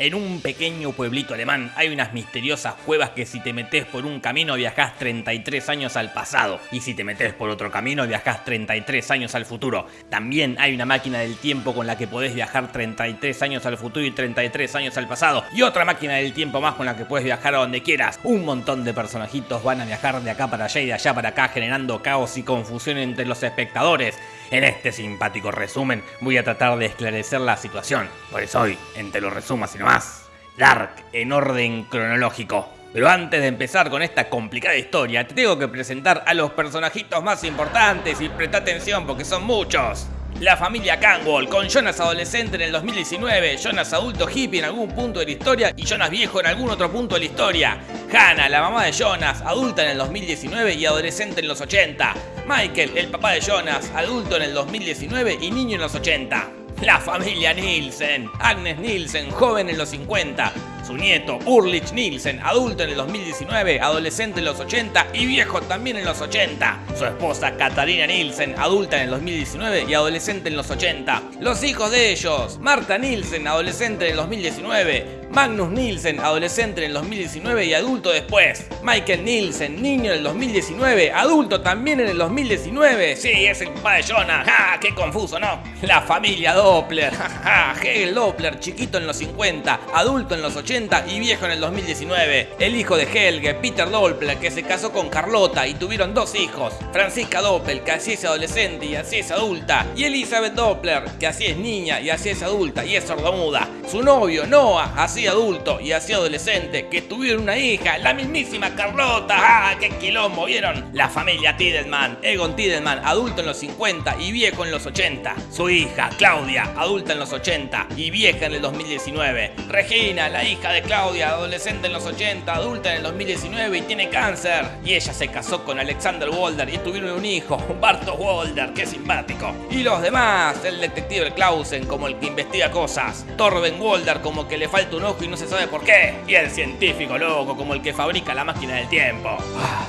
En un pequeño pueblito alemán hay unas misteriosas cuevas que si te metes por un camino viajás 33 años al pasado y si te metes por otro camino viajás 33 años al futuro. También hay una máquina del tiempo con la que podés viajar 33 años al futuro y 33 años al pasado y otra máquina del tiempo más con la que puedes viajar a donde quieras. Un montón de personajitos van a viajar de acá para allá y de allá para acá generando caos y confusión entre los espectadores. En este simpático resumen voy a tratar de esclarecer la situación. Por eso hoy, en Te lo resumo así nomás, Dark en orden cronológico. Pero antes de empezar con esta complicada historia, te tengo que presentar a los personajitos más importantes y presta atención porque son muchos. La familia Canwall, con Jonas adolescente en el 2019, Jonas adulto hippie en algún punto de la historia y Jonas viejo en algún otro punto de la historia. Hannah, la mamá de Jonas, adulta en el 2019 y adolescente en los 80. Michael, el papá de Jonas, adulto en el 2019 y niño en los 80. La familia Nielsen, Agnes Nielsen, joven en los 50. Su nieto, Urlich Nielsen, adulto en el 2019, adolescente en los 80 y viejo también en los 80. Su esposa, Katarina Nielsen, adulta en el 2019 y adolescente en los 80. Los hijos de ellos, Marta Nielsen, adolescente en el 2019, Magnus Nielsen, adolescente en el 2019 y adulto después. Michael Nielsen, niño en el 2019, adulto también en el 2019. Sí, es el papá de Jonah. ¡Ja! ¡Qué confuso, ¿no? La familia Doppler. ¡Ja, Hegel Doppler, chiquito en los 50, adulto en los 80 y viejo en el 2019. El hijo de Helge, Peter Doppler, que se casó con Carlota y tuvieron dos hijos. Francisca Doppler, que así es adolescente y así es adulta. Y Elizabeth Doppler, que así es niña y así es adulta y es sordomuda. Su novio, Noah, así adulto y así adolescente que tuvieron una hija, la mismísima Carlota. ¡Ah, qué quilombo! ¿Vieron? La familia Tiedemann, Egon Tiedemann, adulto en los 50 y viejo en los 80. Su hija, Claudia, adulta en los 80 y vieja en el 2019. Regina, la hija de Claudia, adolescente en los 80, adulta en el 2019 y tiene cáncer. Y ella se casó con Alexander Walder y tuvieron un hijo, Barto Walder, qué simpático. Y los demás, el detective Clausen como el que investiga cosas, Torben Walder como que le falta un y no se sabe por qué. Y el científico loco como el que fabrica la máquina del tiempo.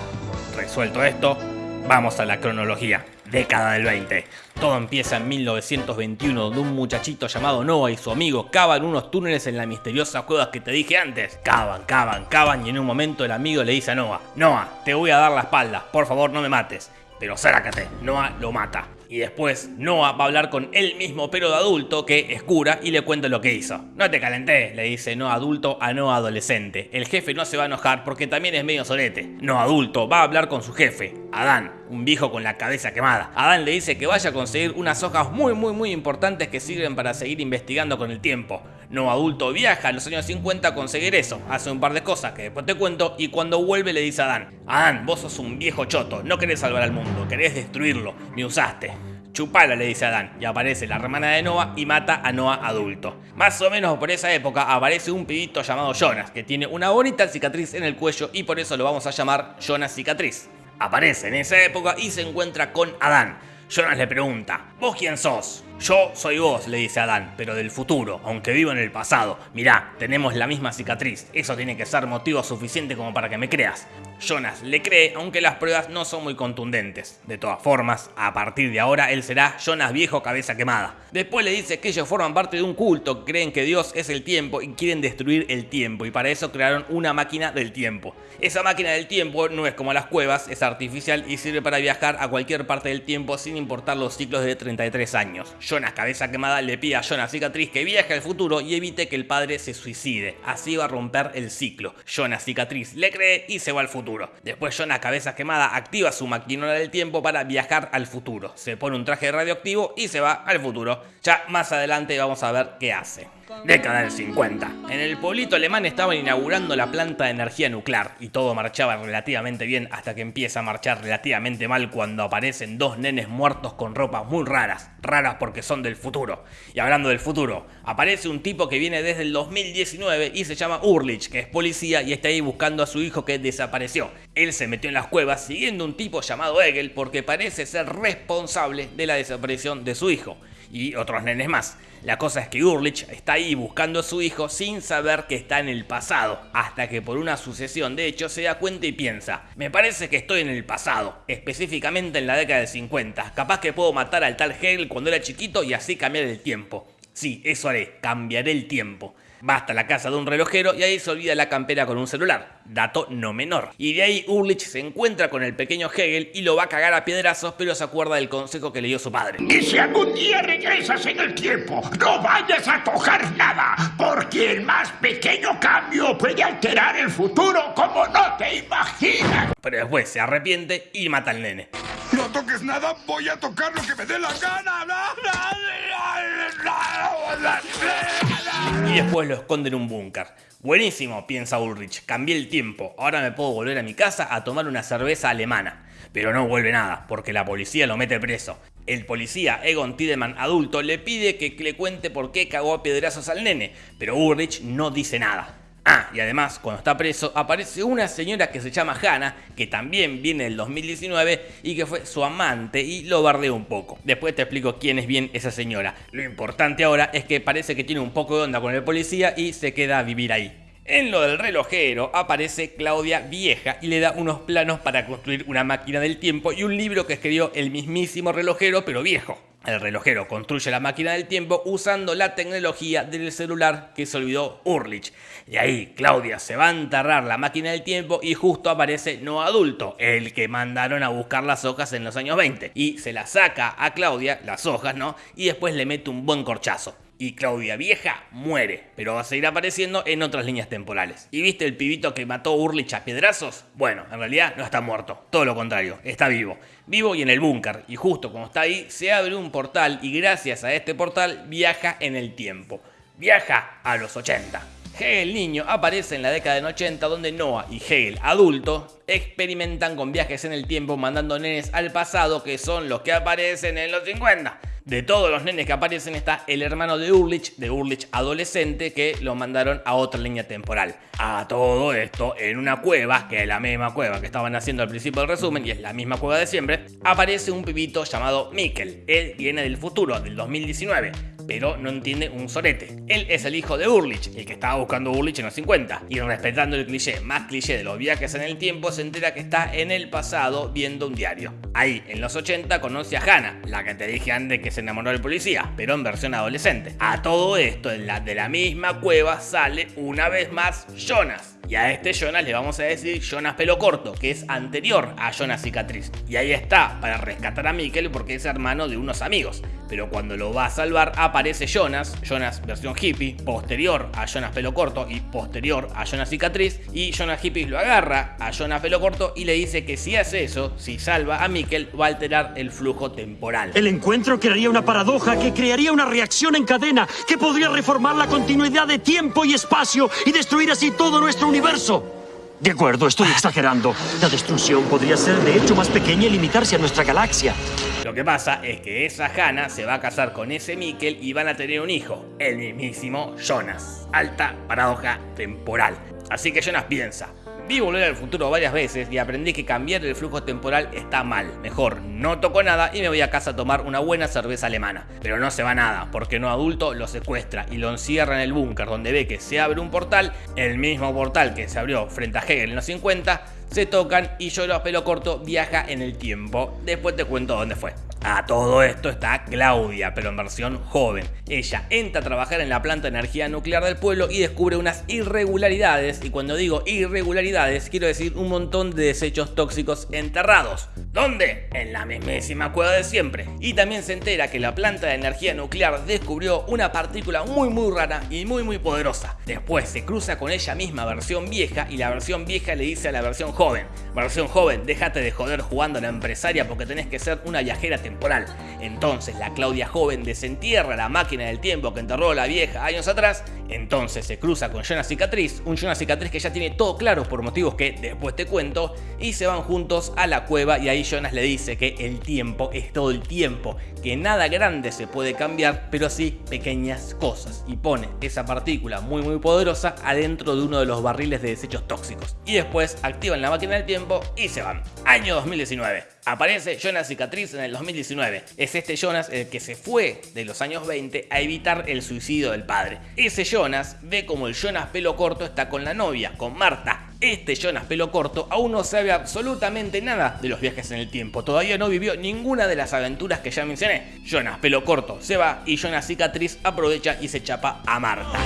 Resuelto esto, vamos a la cronología. Década del 20. Todo empieza en 1921 donde un muchachito llamado Noah y su amigo cavan unos túneles en la misteriosa cueva que te dije antes. Cavan, cavan, cavan y en un momento el amigo le dice a Noah, Noah, te voy a dar la espalda, por favor no me mates. Pero sácate, Noah lo mata. Y después Noah va a hablar con él mismo pero de adulto que es cura y le cuenta lo que hizo. No te calenté, le dice no adulto a no adolescente. El jefe no se va a enojar porque también es medio solete. No adulto va a hablar con su jefe, Adán, un viejo con la cabeza quemada. Adán le dice que vaya a conseguir unas hojas muy muy muy importantes que sirven para seguir investigando con el tiempo. No adulto viaja a los años 50 a conseguir eso, hace un par de cosas que después te cuento y cuando vuelve le dice a Adán, Adán, vos sos un viejo choto, no querés salvar al mundo, querés destruirlo, me usaste. Chupala, le dice a Adán, y aparece la hermana de Noah y mata a Noah adulto. Más o menos por esa época aparece un pibito llamado Jonas, que tiene una bonita cicatriz en el cuello y por eso lo vamos a llamar Jonas Cicatriz. Aparece en esa época y se encuentra con Adán. Jonas le pregunta, ¿vos quién sos? Yo soy vos, le dice Adán, pero del futuro, aunque vivo en el pasado. Mirá, tenemos la misma cicatriz. Eso tiene que ser motivo suficiente como para que me creas. Jonas le cree, aunque las pruebas no son muy contundentes. De todas formas, a partir de ahora él será Jonas viejo cabeza quemada. Después le dice que ellos forman parte de un culto, creen que Dios es el tiempo y quieren destruir el tiempo y para eso crearon una máquina del tiempo. Esa máquina del tiempo no es como las cuevas, es artificial y sirve para viajar a cualquier parte del tiempo sin importar los ciclos de 33 años. Jonas cabeza quemada le pide a Jonas cicatriz que viaje al futuro y evite que el padre se suicide. Así va a romper el ciclo. Jonas cicatriz le cree y se va al futuro. Después Jonas Cabeza Quemada activa su maquinola del tiempo para viajar al futuro. Se pone un traje radioactivo y se va al futuro. Ya más adelante vamos a ver qué hace. Década del 50. En el pueblito alemán estaban inaugurando la planta de energía nuclear y todo marchaba relativamente bien hasta que empieza a marchar relativamente mal cuando aparecen dos nenes muertos con ropas muy raras, raras porque son del futuro. Y hablando del futuro, aparece un tipo que viene desde el 2019 y se llama Urlich, que es policía y está ahí buscando a su hijo que desapareció. Él se metió en las cuevas siguiendo un tipo llamado Egel porque parece ser responsable de la desaparición de su hijo y otros nenes más. La cosa es que Urlich está ahí buscando a su hijo sin saber que está en el pasado, hasta que por una sucesión de hechos se da cuenta y piensa, me parece que estoy en el pasado, específicamente en la década de 50, capaz que puedo matar al tal Hegel cuando era chiquito y así cambiar el tiempo. Sí, eso haré, cambiaré el tiempo. Va hasta la casa de un relojero y ahí se olvida la campera con un celular. Dato no menor. Y de ahí Urlich se encuentra con el pequeño Hegel y lo va a cagar a piedrazos, pero se acuerda del consejo que le dio su padre. Y si algún día regresas en el tiempo, no vayas a tocar nada, porque el más pequeño cambio puede alterar el futuro como no te imaginas. Pero después se arrepiente y mata al nene. Toques nada, voy a tocar lo que me dé la gana. Y después lo esconde en un búnker. Buenísimo, piensa Ulrich, cambié el tiempo, ahora me puedo volver a mi casa a tomar una cerveza alemana. Pero no vuelve nada, porque la policía lo mete preso. El policía Egon Tiedemann adulto le pide que le cuente por qué cagó a piedrazos al nene, pero Ulrich no dice nada. Ah, y además, cuando está preso, aparece una señora que se llama Hannah, que también viene del 2019 y que fue su amante y lo bardea un poco. Después te explico quién es bien esa señora. Lo importante ahora es que parece que tiene un poco de onda con el policía y se queda a vivir ahí. En lo del relojero aparece Claudia Vieja y le da unos planos para construir una máquina del tiempo y un libro que escribió el mismísimo relojero pero viejo. El relojero construye la máquina del tiempo usando la tecnología del celular que se olvidó Urlich. Y ahí Claudia se va a enterrar la máquina del tiempo y justo aparece no adulto, el que mandaron a buscar las hojas en los años 20. Y se la saca a Claudia, las hojas, ¿no? Y después le mete un buen corchazo y Claudia Vieja muere, pero va a seguir apareciendo en otras líneas temporales. ¿Y viste el pibito que mató Urlich a piedrazos? Bueno, en realidad no está muerto, todo lo contrario, está vivo. Vivo y en el búnker, y justo como está ahí, se abre un portal y gracias a este portal viaja en el tiempo. Viaja a los 80. Hegel niño aparece en la década del 80 donde Noah y Hegel adulto experimentan con viajes en el tiempo mandando nenes al pasado que son los que aparecen en los 50. De todos los nenes que aparecen está el hermano de Urlich, de Urlich adolescente, que lo mandaron a otra línea temporal. A todo esto, en una cueva, que es la misma cueva que estaban haciendo al principio del resumen, y es la misma cueva de siempre, aparece un pibito llamado Mikkel. Él viene del futuro, del 2019 pero no entiende un sorete. Él es el hijo de Urlich, el que estaba buscando Urlich en los 50, y respetando el cliché más cliché de los viajes en el tiempo, se entera que está en el pasado viendo un diario. Ahí, en los 80, conoce a Hannah, la que te dije antes que se enamoró del policía, pero en versión adolescente. A todo esto, en la de la misma cueva sale una vez más Jonas. Y a este Jonas le vamos a decir Jonas pelo corto, que es anterior a Jonas cicatriz. Y ahí está, para rescatar a Mikkel porque es hermano de unos amigos. Pero cuando lo va a salvar aparece Jonas, Jonas versión hippie, posterior a Jonas pelo corto y posterior a Jonas cicatriz. Y Jonas hippie lo agarra a Jonas pelo corto y le dice que si hace eso, si salva a Mikkel, va a alterar el flujo temporal. El encuentro crearía una paradoja que crearía una reacción en cadena que podría reformar la continuidad de tiempo y espacio y destruir así todo nuestro universo universo. De acuerdo, estoy exagerando. La destrucción podría ser de hecho más pequeña y limitarse a nuestra galaxia. Lo que pasa es que esa Hannah se va a casar con ese Mikkel y van a tener un hijo, el mismísimo Jonas. Alta paradoja temporal. Así que Jonas piensa, Vi volver al futuro varias veces y aprendí que cambiar el flujo temporal está mal. Mejor no toco nada y me voy a casa a tomar una buena cerveza alemana. Pero no se va nada, porque no adulto lo secuestra y lo encierra en el búnker donde ve que se abre un portal, el mismo portal que se abrió frente a Hegel en los 50, se tocan y yo a pelo corto viaja en el tiempo. Después te cuento dónde fue. A todo esto está Claudia, pero en versión joven. Ella entra a trabajar en la planta de energía nuclear del pueblo y descubre unas irregularidades, y cuando digo irregularidades quiero decir un montón de desechos tóxicos enterrados. ¿Dónde? En la mismísima cueva de siempre. Y también se entera que la planta de energía nuclear descubrió una partícula muy muy rara y muy muy poderosa. Después se cruza con ella misma versión vieja y la versión vieja le dice a la versión joven, versión joven, déjate de joder jugando a la empresaria porque tenés que ser una viajera temporal. Entonces la Claudia joven desentierra la máquina del tiempo que enterró la vieja años atrás. Entonces se cruza con Jonas Cicatriz, un Jonas Cicatriz que ya tiene todo claro por motivos que después te cuento. Y se van juntos a la cueva y ahí Jonas le dice que el tiempo es todo el tiempo, que nada grande se puede cambiar, pero sí pequeñas cosas. Y pone esa partícula muy muy poderosa adentro de uno de los barriles de desechos tóxicos. Y después activan la máquina del tiempo y se van. Año 2019. Aparece Jonas Cicatriz en el 2019. Es este Jonas el que se fue de los años 20 a evitar el suicidio del padre. Ese Jonas ve como el Jonas pelo corto está con la novia, con Marta. Este Jonas pelo corto aún no sabe absolutamente nada de los viajes en el tiempo. Todavía no vivió ninguna de las aventuras que ya mencioné. Jonas pelo corto se va y Jonas Cicatriz aprovecha y se chapa a Marta.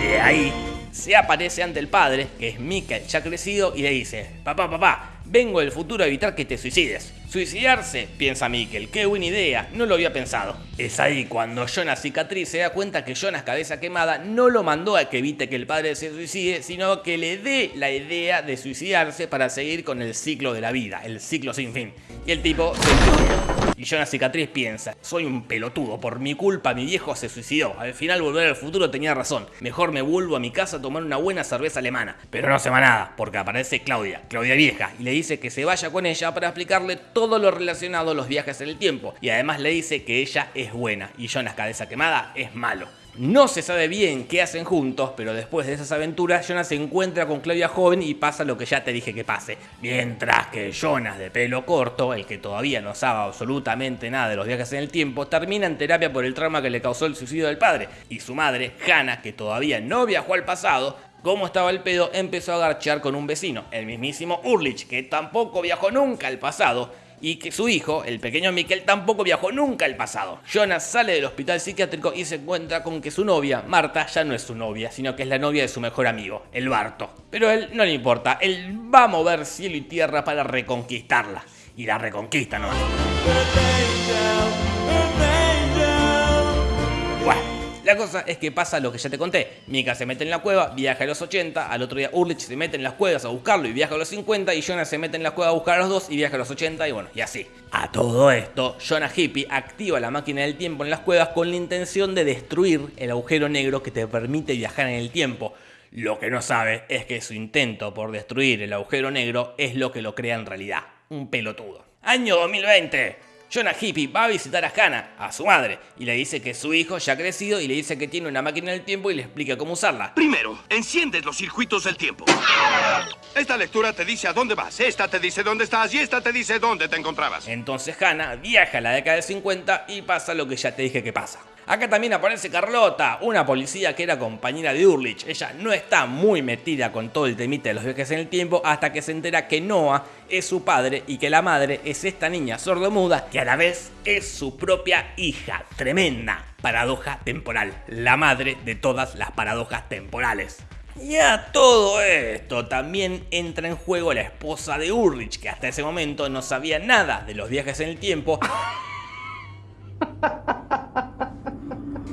De ahí se aparece ante el padre, que es Mikael ya crecido, y le dice, papá, papá, vengo del futuro a evitar que te suicides. Suicidarse, piensa Mikkel, qué buena idea, no lo había pensado. Es ahí cuando Jonas Cicatriz se da cuenta que Jonas Cabeza Quemada no lo mandó a que evite que el padre se suicide, sino que le dé la idea de suicidarse para seguir con el ciclo de la vida, el ciclo sin fin. Y el tipo se. Y Jonas Cicatriz piensa, soy un pelotudo, por mi culpa mi viejo se suicidó, al final volver al futuro tenía razón, mejor me vuelvo a mi casa a tomar una buena cerveza alemana. Pero no se va nada, porque aparece Claudia, Claudia vieja, y le dice que se vaya con ella para explicarle todo lo relacionado a los viajes en el tiempo, y además le dice que ella es buena y Jonas Cabeza Quemada es malo. No se sabe bien qué hacen juntos, pero después de esas aventuras, Jonas se encuentra con Claudia joven y pasa lo que ya te dije que pase. Mientras que Jonas de pelo corto, el que todavía no sabe absolutamente nada de los viajes en el tiempo, termina en terapia por el trauma que le causó el suicidio del padre. Y su madre, Hannah, que todavía no viajó al pasado, como estaba el pedo, empezó a garchear con un vecino, el mismísimo Urlich, que tampoco viajó nunca al pasado y que su hijo, el pequeño Mikkel, tampoco viajó nunca al pasado. Jonas sale del hospital psiquiátrico y se encuentra con que su novia, Marta, ya no es su novia, sino que es la novia de su mejor amigo, el Barto. Pero a él no le importa, él va a mover cielo y tierra para reconquistarla. Y la reconquista, ¿no? La cosa es que pasa lo que ya te conté. Mika se mete en la cueva, viaja a los 80, al otro día Urlich se mete en las cuevas a buscarlo y viaja a los 50 y Jonas se mete en la cueva a buscar a los dos y viaja a los 80 y bueno, y así. A todo esto, Jonas Hippie activa la máquina del tiempo en las cuevas con la intención de destruir el agujero negro que te permite viajar en el tiempo. Lo que no sabe es que su intento por destruir el agujero negro es lo que lo crea en realidad. Un pelotudo. Año 2020. Jonah Hippie va a visitar a Hannah, a su madre, y le dice que su hijo ya ha crecido y le dice que tiene una máquina del tiempo y le explica cómo usarla. Primero, enciendes los circuitos del tiempo. Esta lectura te dice a dónde vas, esta te dice dónde estás y esta te dice dónde te encontrabas. Entonces Hannah viaja a la década del 50 y pasa lo que ya te dije que pasa. Acá también aparece Carlota, una policía que era compañera de Urlich. Ella no está muy metida con todo el temite de los viajes en el tiempo hasta que se entera que Noah es su padre y que la madre es esta niña sordomuda que a la vez es su propia hija. Tremenda paradoja temporal. La madre de todas las paradojas temporales. Y a todo esto también entra en juego la esposa de Urlich, que hasta ese momento no sabía nada de los viajes en el tiempo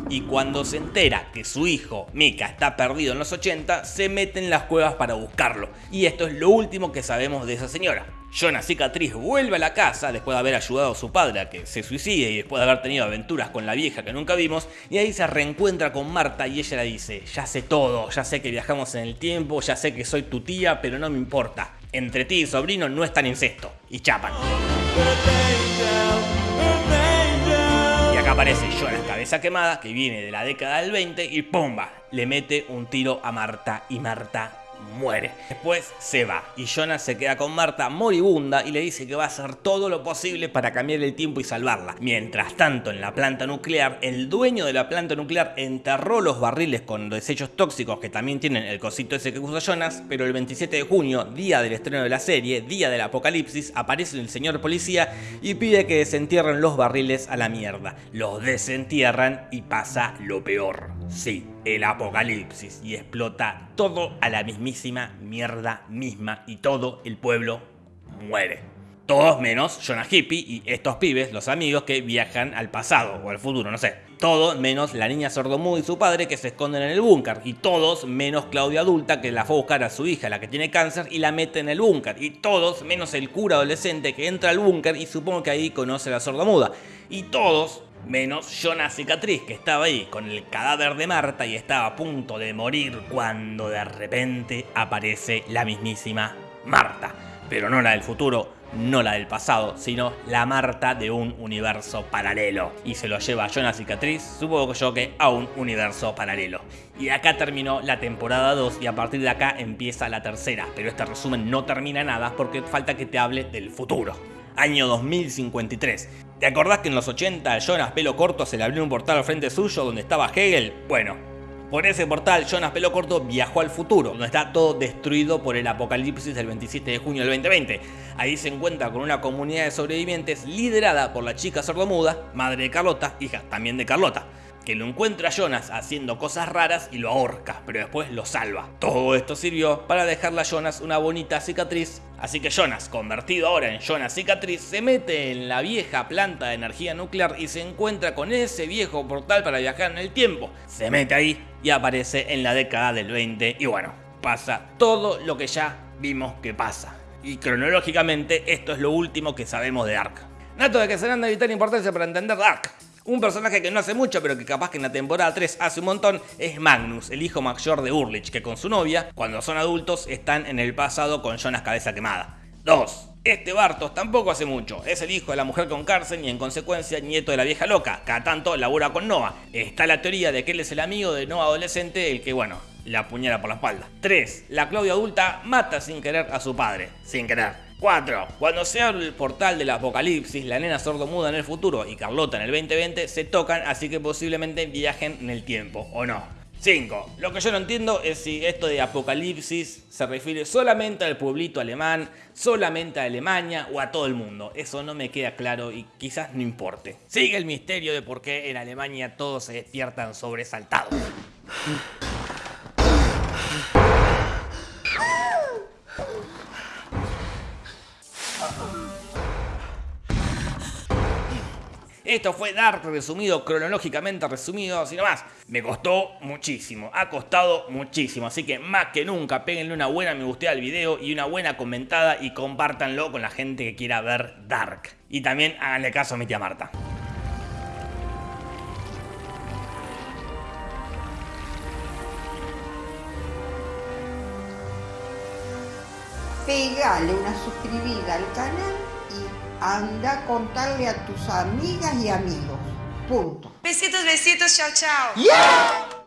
y cuando se entera que su hijo, Mika, está perdido en los 80, se mete en las cuevas para buscarlo. Y esto es lo último que sabemos de esa señora. Jonas Cicatriz vuelve a la casa después de haber ayudado a su padre a que se suicide y después de haber tenido aventuras con la vieja que nunca vimos, y ahí se reencuentra con Marta y ella le dice, ya sé todo, ya sé que viajamos en el tiempo, ya sé que soy tu tía, pero no me importa. Entre ti y sobrino no es tan incesto. Y chapan. Aparece Jonas Cabeza Quemada, que viene de la década del 20 y ¡pumba! Le mete un tiro a Marta y Marta muere. Después se va y Jonas se queda con Marta moribunda y le dice que va a hacer todo lo posible para cambiar el tiempo y salvarla. Mientras tanto, en la planta nuclear, el dueño de la planta nuclear enterró los barriles con desechos tóxicos que también tienen el cosito ese que usa Jonas, pero el 27 de junio, día del estreno de la serie, día del apocalipsis, aparece el señor policía y pide que desentierren los barriles a la mierda. Los desentierran y pasa lo peor. Sí, el apocalipsis y explota todo a la mismísima mierda misma y todo el pueblo muere. Todos menos Jonah Hippie y estos pibes, los amigos que viajan al pasado o al futuro, no sé. Todos menos la niña sordomuda y su padre que se esconden en el búnker. Y todos menos Claudia adulta que la fue a buscar a su hija, la que tiene cáncer, y la mete en el búnker. Y todos menos el cura adolescente que entra al búnker y supongo que ahí conoce a la sordomuda. Y todos menos Jonas Cicatriz, que estaba ahí con el cadáver de Marta y estaba a punto de morir cuando de repente aparece la mismísima Marta. Pero no la del futuro, no la del pasado, sino la Marta de un universo paralelo. Y se lo lleva a Jonas Cicatriz, supongo yo que a un universo paralelo. Y acá terminó la temporada 2 y a partir de acá empieza la tercera. Pero este resumen no termina nada porque falta que te hable del futuro año 2053. ¿Te acordás que en los 80 a Jonas pelo corto se le abrió un portal al frente suyo donde estaba Hegel? Bueno, Por ese portal, Jonas Pelo Corto viajó al futuro, donde está todo destruido por el apocalipsis del 27 de junio del 2020. Ahí se encuentra con una comunidad de sobrevivientes liderada por la chica sordomuda, madre de Carlota, hija también de Carlota que lo encuentra a Jonas haciendo cosas raras y lo ahorca, pero después lo salva. Todo esto sirvió para dejarle a Jonas una bonita cicatriz, así que Jonas, convertido ahora en Jonas cicatriz, se mete en la vieja planta de energía nuclear y se encuentra con ese viejo portal para viajar en el tiempo. Se mete ahí y aparece en la década del 20 y bueno, pasa todo lo que ya vimos que pasa. Y cronológicamente esto es lo último que sabemos de Dark. Nato de que serán de vital importancia para entender Dark. Un personaje que no hace mucho, pero que capaz que en la temporada 3 hace un montón, es Magnus, el hijo mayor de Urlich, que con su novia, cuando son adultos, están en el pasado con Jonas Cabeza Quemada. 2. Este Bartos tampoco hace mucho, es el hijo de la mujer con cárcel y en consecuencia nieto de la vieja loca, cada tanto labura con Noah. Está la teoría de que él es el amigo de Noah adolescente, el que bueno, la apuñala por la espalda. 3. La Claudia adulta mata sin querer a su padre, sin querer. 4. Cuando se abre el portal del apocalipsis, la nena sordomuda en el futuro y Carlota en el 2020 se tocan, así que posiblemente viajen en el tiempo, ¿o no? 5. Lo que yo no entiendo es si esto de apocalipsis se refiere solamente al pueblito alemán, solamente a Alemania o a todo el mundo. Eso no me queda claro y quizás no importe. Sigue el misterio de por qué en Alemania todos se despiertan sobresaltados. Esto fue Dark resumido, cronológicamente resumido, así nomás. Me costó muchísimo, ha costado muchísimo, así que más que nunca péguenle una buena me guste al video y una buena comentada y compártanlo con la gente que quiera ver Dark. Y también háganle caso a mi tía Marta. pegale una suscribida al canal anda a contarle a tus amigas y amigos. Punto. Besitos, besitos, chao, chao. ¡Yeah!